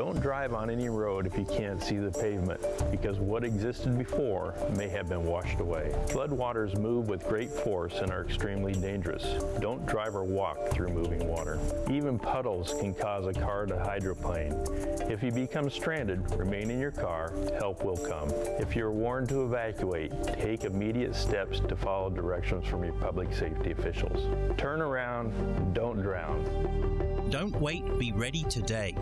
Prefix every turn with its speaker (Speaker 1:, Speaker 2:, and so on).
Speaker 1: Don't drive on any road if you can't see the pavement, because what existed before may have been washed away. Floodwaters move with great force and are extremely dangerous. Don't drive or walk through moving water. Even puddles can cause a car to hydroplane. If you become stranded, remain in your car, help will come. If you're warned to evacuate, take immediate steps to follow directions from your public safety officials. Turn around, don't drown.
Speaker 2: Don't wait, be ready today.